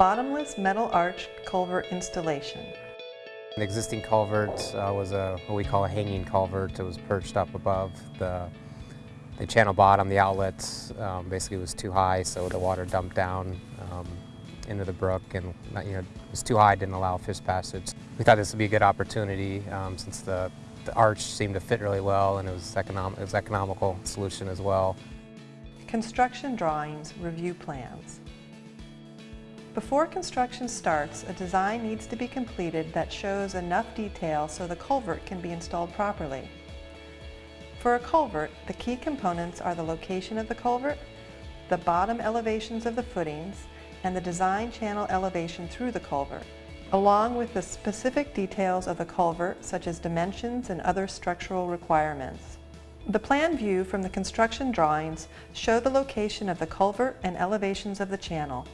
Bottomless metal arch culvert installation. The existing culvert uh, was a what we call a hanging culvert. It was perched up above the the channel bottom. The outlet um, basically was too high, so the water dumped down um, into the brook, and you know it was too high, didn't allow fish passage. We thought this would be a good opportunity um, since the the arch seemed to fit really well, and it was economic. It was economical solution as well. Construction drawings, review plans. Before construction starts, a design needs to be completed that shows enough detail so the culvert can be installed properly. For a culvert, the key components are the location of the culvert, the bottom elevations of the footings, and the design channel elevation through the culvert, along with the specific details of the culvert such as dimensions and other structural requirements. The plan view from the construction drawings show the location of the culvert and elevations of the channel.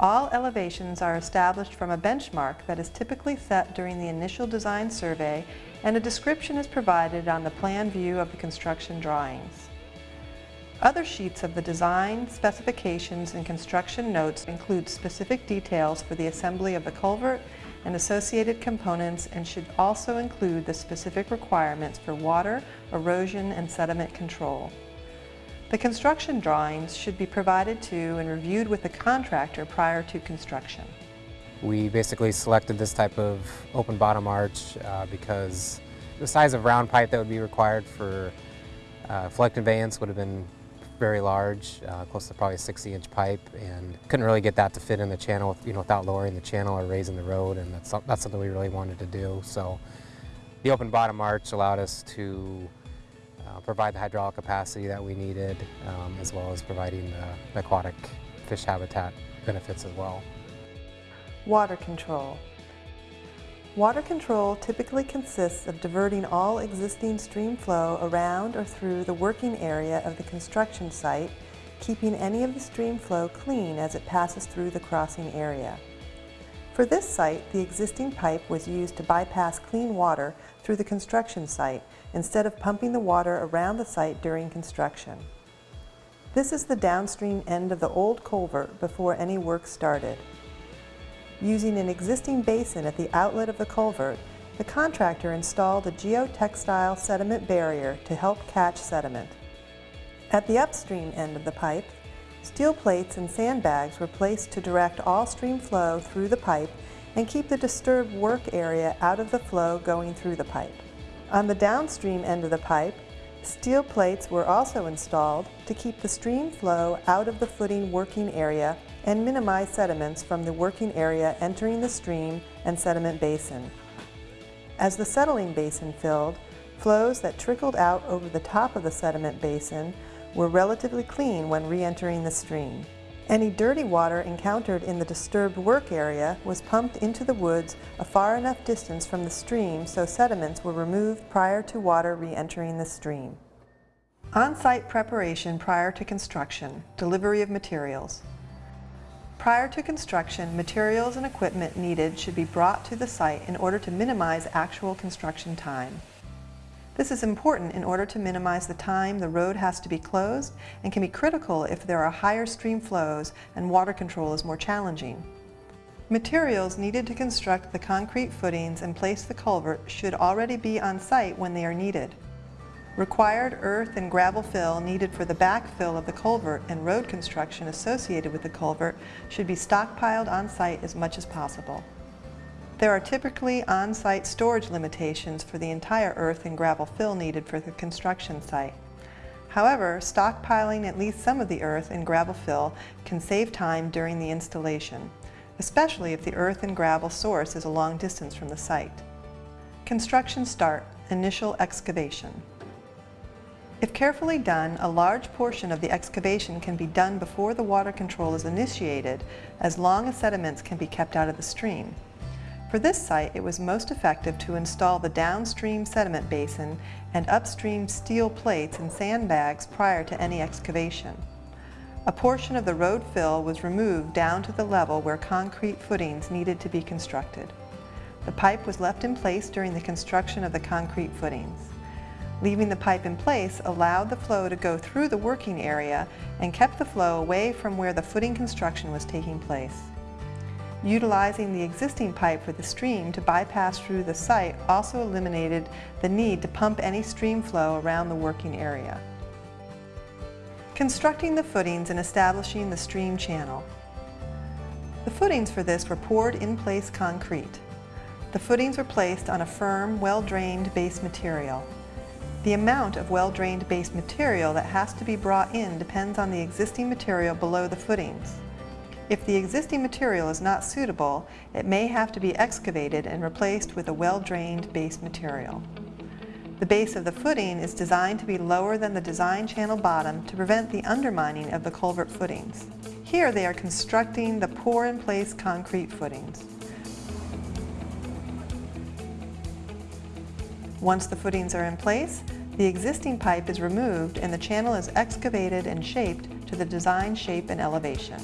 All elevations are established from a benchmark that is typically set during the initial design survey and a description is provided on the plan view of the construction drawings. Other sheets of the design, specifications, and construction notes include specific details for the assembly of the culvert and associated components and should also include the specific requirements for water, erosion, and sediment control. The construction drawings should be provided to and reviewed with the contractor prior to construction. We basically selected this type of open bottom arch uh, because the size of round pipe that would be required for uh, flood conveyance would have been very large, uh, close to probably a 60 inch pipe and couldn't really get that to fit in the channel you know, without lowering the channel or raising the road and that's, that's something we really wanted to do. So the open bottom arch allowed us to uh, provide the hydraulic capacity that we needed, um, as well as providing the, the aquatic fish habitat benefits as well. Water control. Water control typically consists of diverting all existing stream flow around or through the working area of the construction site, keeping any of the stream flow clean as it passes through the crossing area. For this site, the existing pipe was used to bypass clean water through the construction site instead of pumping the water around the site during construction. This is the downstream end of the old culvert before any work started. Using an existing basin at the outlet of the culvert, the contractor installed a geotextile sediment barrier to help catch sediment. At the upstream end of the pipe, steel plates and sandbags were placed to direct all stream flow through the pipe and keep the disturbed work area out of the flow going through the pipe. On the downstream end of the pipe, steel plates were also installed to keep the stream flow out of the footing working area and minimize sediments from the working area entering the stream and sediment basin. As the settling basin filled, flows that trickled out over the top of the sediment basin were relatively clean when re-entering the stream. Any dirty water encountered in the disturbed work area was pumped into the woods a far enough distance from the stream so sediments were removed prior to water re-entering the stream. On-site preparation prior to construction, delivery of materials. Prior to construction, materials and equipment needed should be brought to the site in order to minimize actual construction time. This is important in order to minimize the time the road has to be closed and can be critical if there are higher stream flows and water control is more challenging. Materials needed to construct the concrete footings and place the culvert should already be on site when they are needed. Required earth and gravel fill needed for the backfill of the culvert and road construction associated with the culvert should be stockpiled on site as much as possible. There are typically on-site storage limitations for the entire earth and gravel fill needed for the construction site. However, stockpiling at least some of the earth and gravel fill can save time during the installation, especially if the earth and gravel source is a long distance from the site. Construction start, initial excavation. If carefully done, a large portion of the excavation can be done before the water control is initiated, as long as sediments can be kept out of the stream. For this site, it was most effective to install the downstream sediment basin and upstream steel plates and sandbags prior to any excavation. A portion of the road fill was removed down to the level where concrete footings needed to be constructed. The pipe was left in place during the construction of the concrete footings. Leaving the pipe in place allowed the flow to go through the working area and kept the flow away from where the footing construction was taking place. Utilizing the existing pipe for the stream to bypass through the site also eliminated the need to pump any stream flow around the working area. Constructing the footings and establishing the stream channel. The footings for this were poured in-place concrete. The footings were placed on a firm, well-drained base material. The amount of well-drained base material that has to be brought in depends on the existing material below the footings. If the existing material is not suitable, it may have to be excavated and replaced with a well-drained base material. The base of the footing is designed to be lower than the design channel bottom to prevent the undermining of the culvert footings. Here they are constructing the pour-in-place concrete footings. Once the footings are in place, the existing pipe is removed and the channel is excavated and shaped to the design shape and elevation.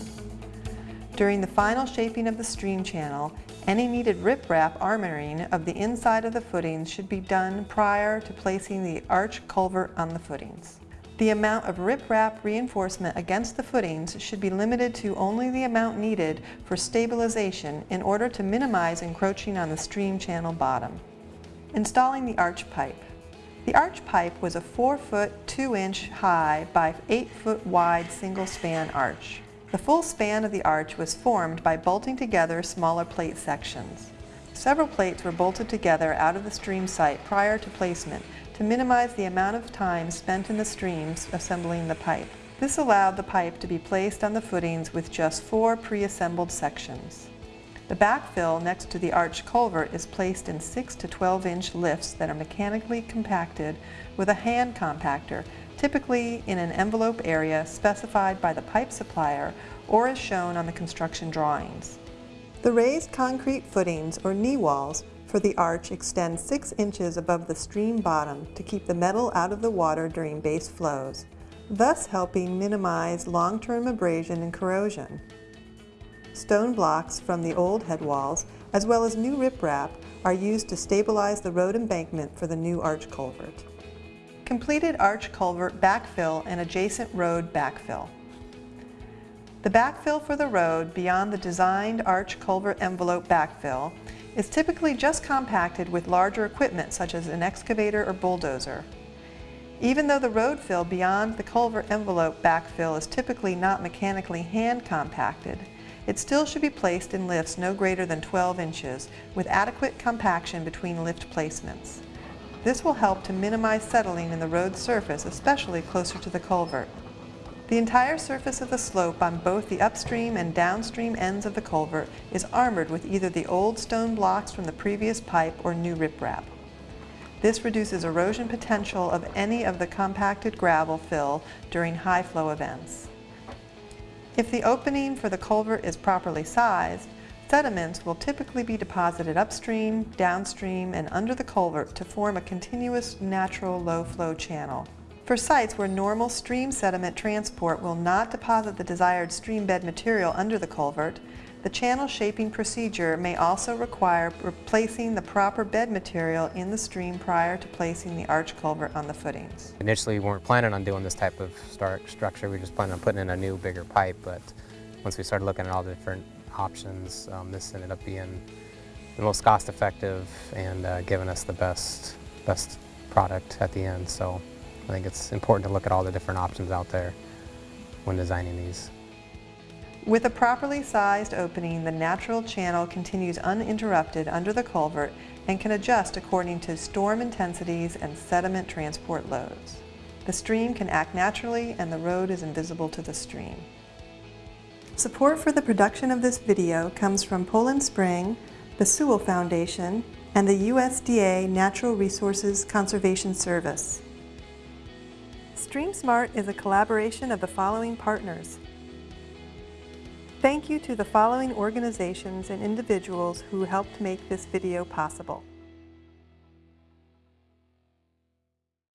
During the final shaping of the stream channel, any needed riprap armoring of the inside of the footings should be done prior to placing the arch culvert on the footings. The amount of riprap reinforcement against the footings should be limited to only the amount needed for stabilization in order to minimize encroaching on the stream channel bottom. Installing the arch pipe. The arch pipe was a 4 foot 2 inch high by 8 foot wide single span arch. The full span of the arch was formed by bolting together smaller plate sections. Several plates were bolted together out of the stream site prior to placement to minimize the amount of time spent in the streams assembling the pipe. This allowed the pipe to be placed on the footings with just four pre-assembled sections. The backfill next to the arch culvert is placed in 6 to 12 inch lifts that are mechanically compacted with a hand compactor typically in an envelope area specified by the pipe supplier or as shown on the construction drawings. The raised concrete footings or knee walls for the arch extend 6 inches above the stream bottom to keep the metal out of the water during base flows, thus helping minimize long-term abrasion and corrosion. Stone blocks from the old head walls, as well as new riprap, are used to stabilize the road embankment for the new arch culvert. Completed arch culvert backfill and adjacent road backfill. The backfill for the road beyond the designed arch culvert envelope backfill is typically just compacted with larger equipment such as an excavator or bulldozer. Even though the road fill beyond the culvert envelope backfill is typically not mechanically hand compacted, it still should be placed in lifts no greater than 12 inches with adequate compaction between lift placements. This will help to minimize settling in the road surface, especially closer to the culvert. The entire surface of the slope on both the upstream and downstream ends of the culvert is armored with either the old stone blocks from the previous pipe or new riprap. This reduces erosion potential of any of the compacted gravel fill during high flow events. If the opening for the culvert is properly sized, Sediments will typically be deposited upstream, downstream, and under the culvert to form a continuous natural low-flow channel. For sites where normal stream sediment transport will not deposit the desired stream bed material under the culvert, the channel shaping procedure may also require replacing the proper bed material in the stream prior to placing the arch culvert on the footings. Initially we weren't planning on doing this type of structure, we were just planning on putting in a new bigger pipe, but once we started looking at all the different options. Um, this ended up being the most cost effective and uh, giving us the best, best product at the end. So I think it's important to look at all the different options out there when designing these. With a properly sized opening, the natural channel continues uninterrupted under the culvert and can adjust according to storm intensities and sediment transport loads. The stream can act naturally and the road is invisible to the stream. Support for the production of this video comes from Poland Spring, the Sewall Foundation, and the USDA Natural Resources Conservation Service. StreamSmart is a collaboration of the following partners. Thank you to the following organizations and individuals who helped make this video possible.